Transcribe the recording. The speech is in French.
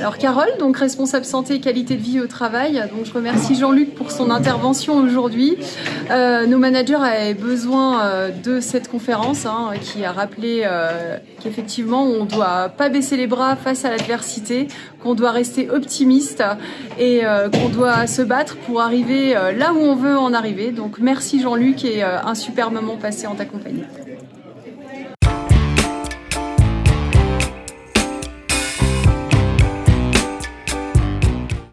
Alors Carole, donc responsable santé et qualité de vie au travail, donc je remercie Jean-Luc pour son intervention aujourd'hui. Euh, nos managers avaient besoin euh, de cette conférence hein, qui a rappelé euh, qu'effectivement on ne doit pas baisser les bras face à l'adversité, qu'on doit rester optimiste et euh, qu'on doit se battre pour arriver euh, là où on veut en arriver. Donc merci Jean-Luc et un super moment passé en ta compagnie.